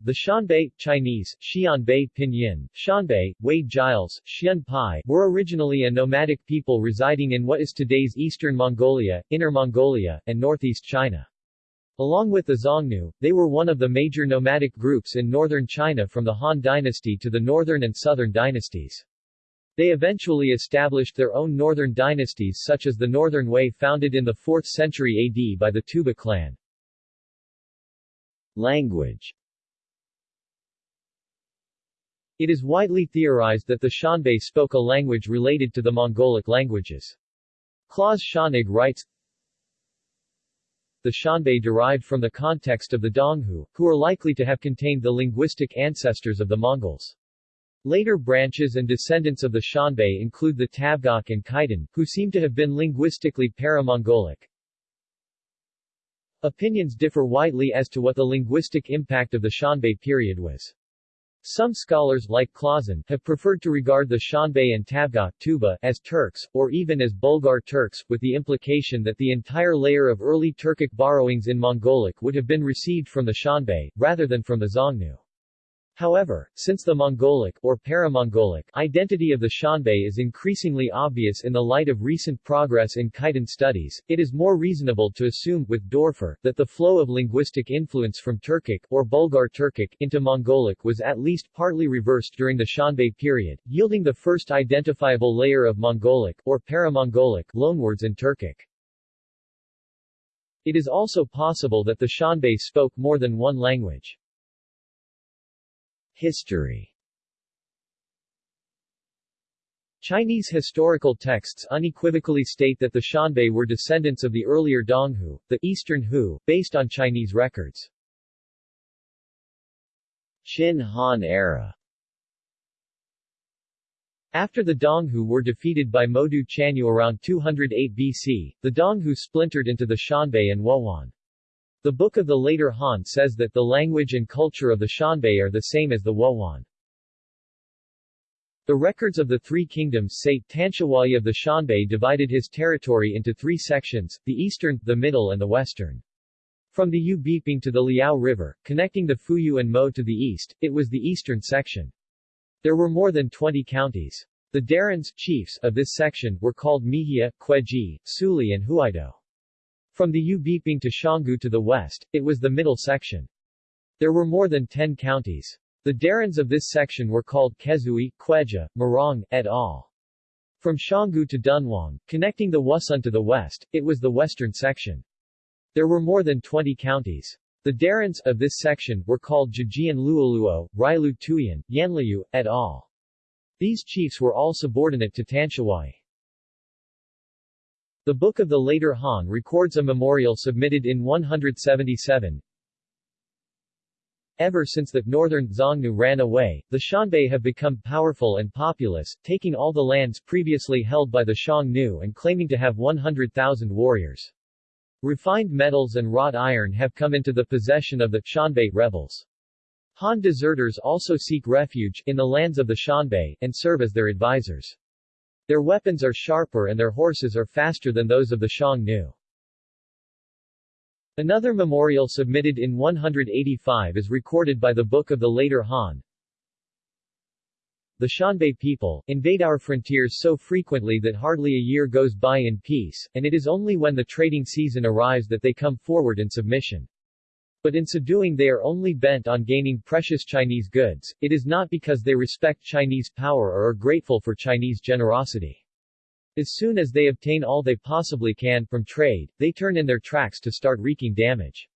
The Xianbei Chinese, Xianbei Pinyin, Xianbei, Wade Giles, Xianpai were originally a nomadic people residing in what is today's eastern Mongolia, Inner Mongolia, and northeast China. Along with the Xiongnu, they were one of the major nomadic groups in northern China from the Han dynasty to the northern and southern dynasties. They eventually established their own northern dynasties such as the Northern Wei founded in the 4th century AD by the Tuoba clan. Language It is widely theorized that the Xianbei spoke a language related to the Mongolic languages. Klaus Schönig writes, the Xianbei derived from the context of the Donghu, who are likely to have contained the linguistic ancestors of the Mongols. Later branches and descendants of the Xianbei include the Tabghach and Khitan, who seem to have been linguistically para-Mongolic. Opinions differ widely as to what the linguistic impact of the Xianbei period was. Some scholars, like Clauson, have preferred to regard the Xianbei and Tabghach Tuoba as Turks, or even as Bulgar Turks, with the implication that the entire layer of early Turkic borrowings in Mongolic would have been received from the Xianbei, rather than from the Xiongnu. However, since the Mongolic, or para-Mongolic, identity of the Xianbei is increasingly obvious in the light of recent progress in Khitan studies, it is more reasonable to assume, with Doerfer, that the flow of linguistic influence from Turkic, or Bulgar Turkic, into Mongolic was at least partly reversed during the Xianbei period, yielding the first identifiable layer of Mongolic, or para-Mongolic, loanwords in Turkic. It is also possible that the Xianbei spoke more than one language. History Chinese historical texts unequivocally state that the Xianbei were descendants of the earlier Donghu, the Eastern Hu, based on Chinese records. Qin Han era after the Donghu were defeated by Modu Chanyu around 208 BC, the Donghu splintered into the Xianbei and Wuhuan. The Book of the Later Han says that the language and culture of the Xianbei are the same as the Wuhuan. The records of the Three Kingdoms say Tanshihuai of the Xianbei divided his territory into three sections, the eastern, the middle and the western. From the Yubiping to the Liao River, connecting the Fuyu and Mo to the east, it was the eastern section. There were more than 20 counties. The Darins chiefs of this section were called Mihia, Kweji, Suli and Huaido. From the Yubiping to Xionggu to the west, it was the middle section. There were more than 10 counties. The Darins of this section were called Kezui, Kweja, Marong, et al. From Xionggu to Dunhuang, connecting the Wusun to the west, it was the western section. There were more than 20 counties. The Darins of this section were called Jijian Luoluo, Railu Tuyan, Yanliu, et al. These chiefs were all subordinate to Tanshihuai. The Book of the Later Han records a memorial submitted in 177. Ever since the northern Xiongnu ran away, the Xianbei have become powerful and populous, taking all the lands previously held by the Xiongnu and claiming to have 100,000 warriors. Refined metals and wrought iron have come into the possession of the Xianbei rebels. Han deserters also seek refuge in the lands of the Xianbei and serve as their advisors. Their weapons are sharper and their horses are faster than those of the Xiongnu. Another memorial submitted in 185 is recorded by the Book of the Later Han. The Xianbei people, invade our frontiers so frequently that hardly a year goes by in peace, and it is only when the trading season arrives that they come forward in submission. But in so doing they are only bent on gaining precious Chinese goods, it is not because they respect Chinese power or are grateful for Chinese generosity. As soon as they obtain all they possibly can from trade, they turn in their tracks to start wreaking damage.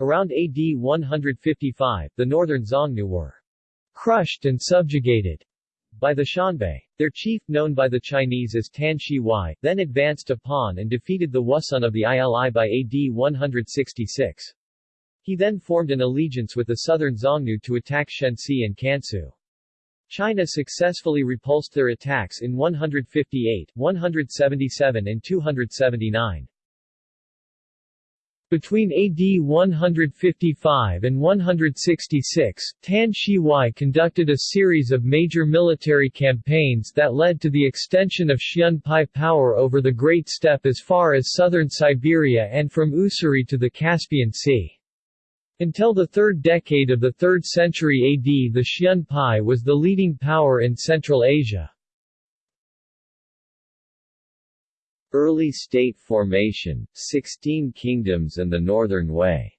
Around AD 155, the northern Xiongnu were crushed and subjugated by the Xianbei. Their chief, known by the Chinese as Tan Shi Huai, then advanced Pan and defeated the Wusun of the Ili by AD 166. He then formed an allegiance with the southern Xiongnu to attack Shenxi and Kansu. China successfully repulsed their attacks in 158, 177 and 279. Between AD 155 and 166, Tan Shi Huai conducted a series of major military campaigns that led to the extension of Xianbei power over the Great Steppe as far as southern Siberia and from Usuri to the Caspian Sea. Until the third decade of the 3rd century AD the Xianbei was the leading power in Central Asia. Early state formation, Sixteen Kingdoms and the Northern Wei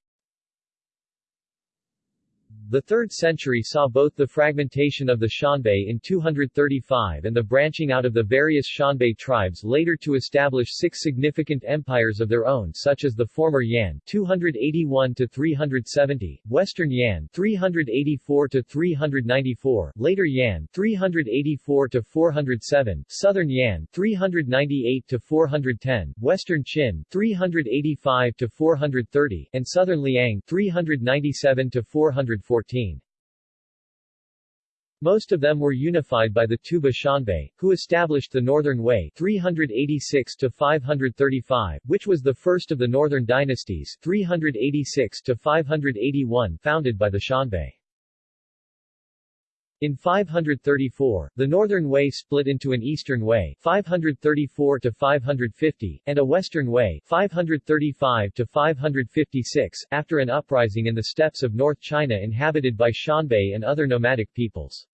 the 3rd century saw both the fragmentation of the Xianbei in 235 and the branching out of the various Xianbei tribes later to establish six significant empires of their own such as the former Yan 281-370, Western Yan 384-394, later Yan 384-407, Southern Yan 398-410, Western Qin 385-430, and Southern Liang 397-440. Most of them were unified by the Tuoba Xianbei, who established the Northern Wei 386 535, which was the first of the Northern dynasties 386 581 founded by the Xianbei. In 534, the Northern Wei split into an Eastern Wei 534 to 550 and a Western Wei 535 to 556 after an uprising in the steppes of North China inhabited by Xianbei and other nomadic peoples.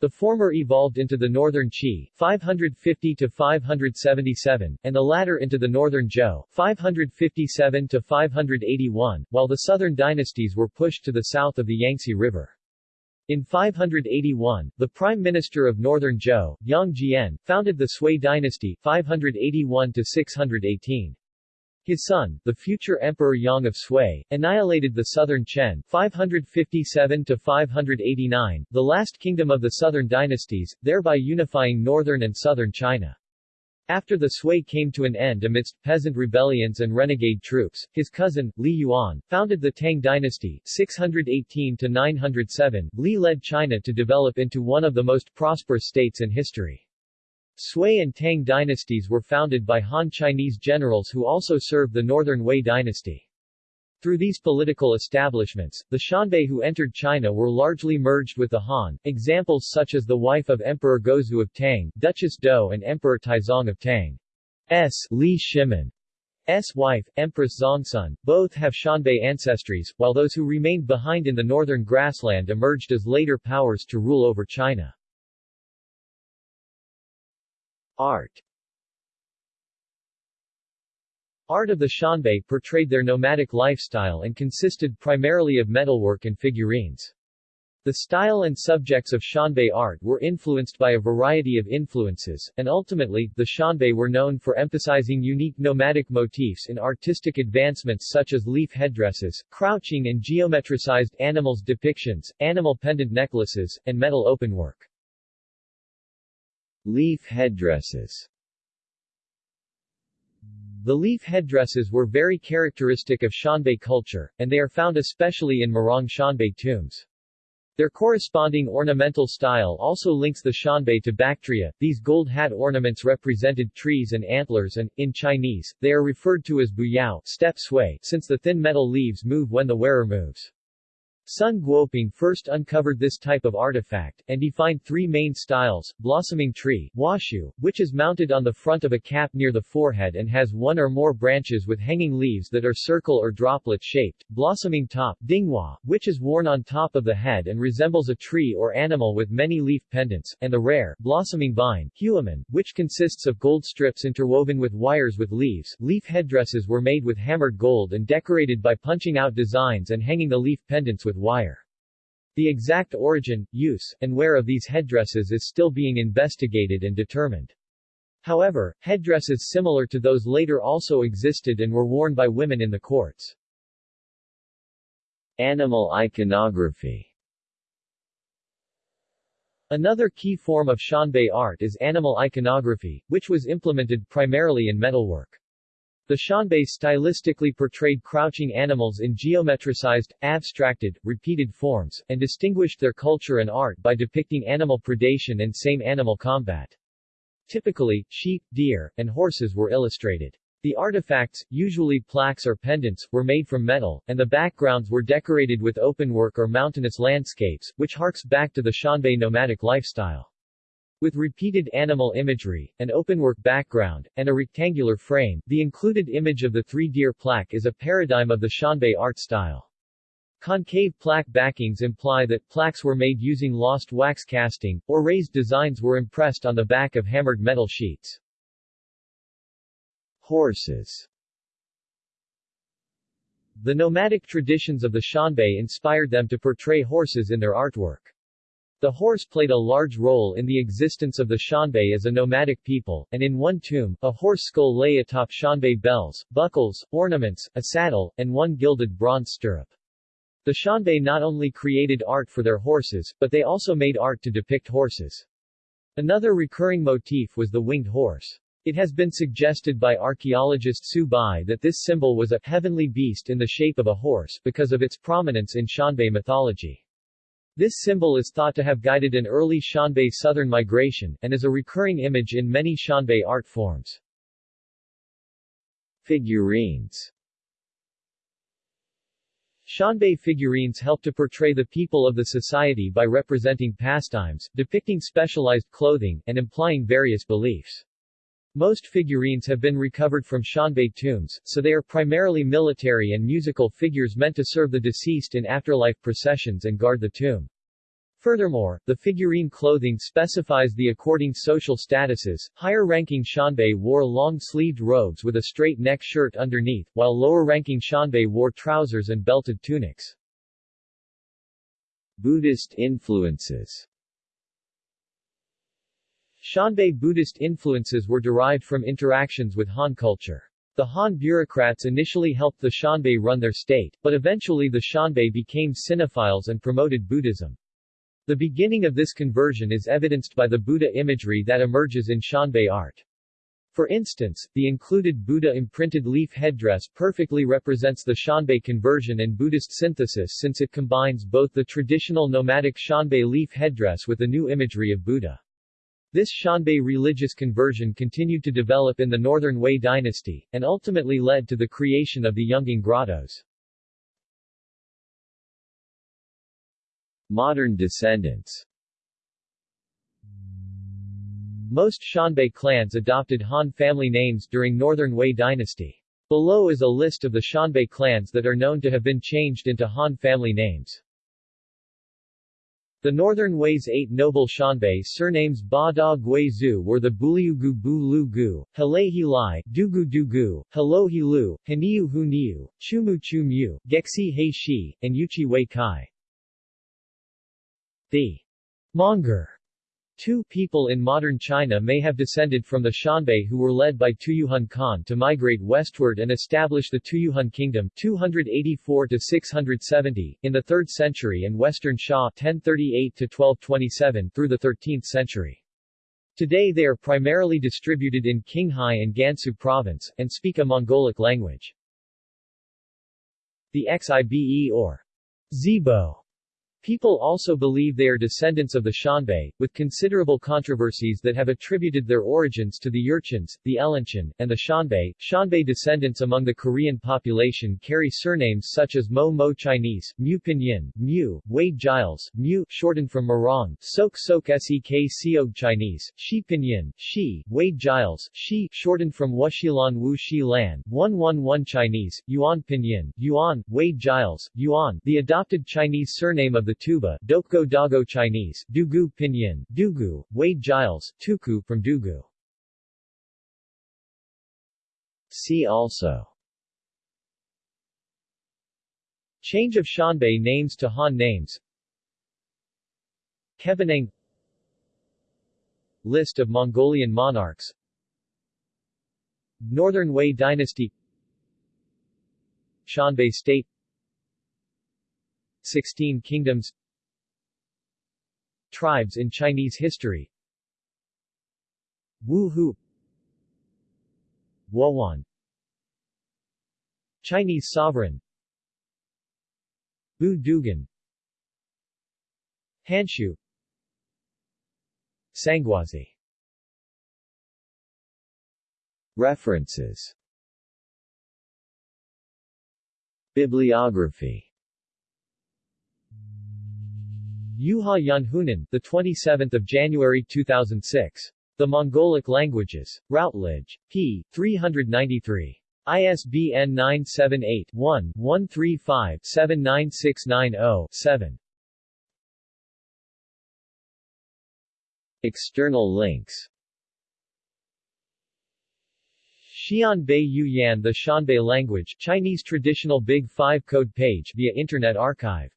The former evolved into the Northern Qi 550 to 577 and the latter into the Northern Zhou 557 to 581, while the southern dynasties were pushed to the south of the Yangtze River. In 581, the Prime Minister of Northern Zhou, Yang Jian, founded the Sui dynasty 581-618. His son, the future Emperor Yang of Sui, annihilated the southern Chen 557-589, the last kingdom of the southern dynasties, thereby unifying northern and southern China. After the Sui came to an end amidst peasant rebellions and renegade troops, his cousin, Li Yuan, founded the Tang dynasty 618-907. Li led China to develop into one of the most prosperous states in history. Sui and Tang dynasties were founded by Han Chinese generals who also served the northern Wei dynasty. Through these political establishments, the Xianbei who entered China were largely merged with the Han, examples such as the wife of Emperor Gaozu of Tang, Duchess Dou and Emperor Taizong of Tang. S. Li Shimin. S. wife, Empress Zhangsun, both have Xianbei ancestries, while those who remained behind in the northern grassland emerged as later powers to rule over China. Art Art of the Xianbei portrayed their nomadic lifestyle and consisted primarily of metalwork and figurines. The style and subjects of Xianbei art were influenced by a variety of influences, and ultimately, the Xianbei were known for emphasizing unique nomadic motifs in artistic advancements such as leaf headdresses, crouching and geometricized animals depictions, animal pendant necklaces, and metal openwork. Leaf headdresses the leaf headdresses were very characteristic of Xianbei culture, and they are found especially in Murong Xianbei tombs. Their corresponding ornamental style also links the Xianbei to Bactria. These gold hat ornaments represented trees and antlers and, in Chinese, they are referred to as buyao step sway, since the thin metal leaves move when the wearer moves. Sun Guoping first uncovered this type of artifact, and defined three main styles, blossoming tree, washu, which is mounted on the front of a cap near the forehead and has one or more branches with hanging leaves that are circle or droplet-shaped, blossoming top, dinghua, which is worn on top of the head and resembles a tree or animal with many leaf pendants, and the rare, blossoming vine, huamen, which consists of gold strips interwoven with wires with leaves. Leaf headdresses were made with hammered gold and decorated by punching out designs and hanging the leaf pendants with with wire. The exact origin, use, and wear of these headdresses is still being investigated and determined. However, headdresses similar to those later also existed and were worn by women in the courts. Animal iconography Another key form of Xianbei art is animal iconography, which was implemented primarily in metalwork. The Xianbei stylistically portrayed crouching animals in geometricized, abstracted, repeated forms, and distinguished their culture and art by depicting animal predation and same animal combat. Typically, sheep, deer, and horses were illustrated. The artifacts, usually plaques or pendants, were made from metal, and the backgrounds were decorated with openwork or mountainous landscapes, which harks back to the Xianbei nomadic lifestyle. With repeated animal imagery, an openwork background, and a rectangular frame, the included image of the three deer plaque is a paradigm of the Xianbei art style. Concave plaque backings imply that plaques were made using lost wax casting, or raised designs were impressed on the back of hammered metal sheets. Horses The nomadic traditions of the Xianbei inspired them to portray horses in their artwork. The horse played a large role in the existence of the Xianbei as a nomadic people, and in one tomb, a horse skull lay atop Xianbei bells, buckles, ornaments, a saddle, and one gilded bronze stirrup. The Xianbei not only created art for their horses, but they also made art to depict horses. Another recurring motif was the winged horse. It has been suggested by archaeologist Su Bai that this symbol was a heavenly beast in the shape of a horse because of its prominence in Xianbei mythology. This symbol is thought to have guided an early Xianbei southern migration, and is a recurring image in many Xianbei art forms. Figurines Xianbei figurines help to portray the people of the society by representing pastimes, depicting specialized clothing, and implying various beliefs. Most figurines have been recovered from Xianbei tombs, so they are primarily military and musical figures meant to serve the deceased in afterlife processions and guard the tomb. Furthermore, the figurine clothing specifies the according social statuses. Higher-ranking Xianbei wore long-sleeved robes with a straight neck shirt underneath, while lower-ranking Xianbei wore trousers and belted tunics. Buddhist influences Xianbei Buddhist influences were derived from interactions with Han culture. The Han bureaucrats initially helped the Xianbei run their state, but eventually the Xianbei became Sinophiles and promoted Buddhism. The beginning of this conversion is evidenced by the Buddha imagery that emerges in Xianbei art. For instance, the included Buddha imprinted leaf headdress perfectly represents the Xianbei conversion and Buddhist synthesis since it combines both the traditional nomadic Xianbei leaf headdress with the new imagery of Buddha. This Xianbei religious conversion continued to develop in the Northern Wei dynasty, and ultimately led to the creation of the Yungang grottos. Modern descendants Most Xianbei clans adopted Han family names during Northern Wei dynasty. Below is a list of the Xianbei clans that are known to have been changed into Han family names. The Northern Wei's eight noble Xianbei surnames Ba Da Gui Zhu were the Buliugu Bu Lu Gu, Halehi Lai, Dugu Dugu, Helohi Lu, Haniu Hu Niu, Chumu Chu Mu, Gexi He Shi, and Yuchi Wei Kai. The Monguor Two people in modern China may have descended from the Xianbei who were led by Tuyuhun Khan to migrate westward and establish the Tuyuhun Kingdom 284 670 in the 3rd century and Western Xia 1038 1227 through the 13th century. Today they are primarily distributed in Qinghai and Gansu province, and speak a Mongolic language. The Xibe or Zibo People also believe they are descendants of the Xianbei, with considerable controversies that have attributed their origins to the Jurchens, the Elanchen, and the Xianbei. Xianbei descendants among the Korean population carry surnames such as Mo Mo Chinese, Mu Pinyin, Mu, Wade Giles, Mu, shortened from Murong, Sok Sok Sek Siog Chinese, Shi Pinyin, Shi, Wade Giles, Shi, shortened from Wuxilan Wu Shi Lan, 111 Chinese, Yuan Pinyin, Yuan, Wade Giles, Yuan, the adopted Chinese surname of the Tuoba, Dokgo Dago Chinese, Dugu Pinyin, Dugu, Wade Giles, Tuku from Dugu. See also. Change of Xianbei names to Han names. Kevenang List of Mongolian monarchs. Northern Wei Dynasty. Xianbei State 16 Kingdoms Tribes in Chinese history. Wu Hu Wuhuan Chinese sovereign. Bu Dugan Hanshu Sangwazi References. Bibliography Juha Janhunen, the 27th of January 2006. The Mongolic Languages. Routledge. p. 393. ISBN 978-1-135-79690-7. External links Xianbei Yuyan The Xianbei language Chinese traditional Big 5 code page via Internet Archive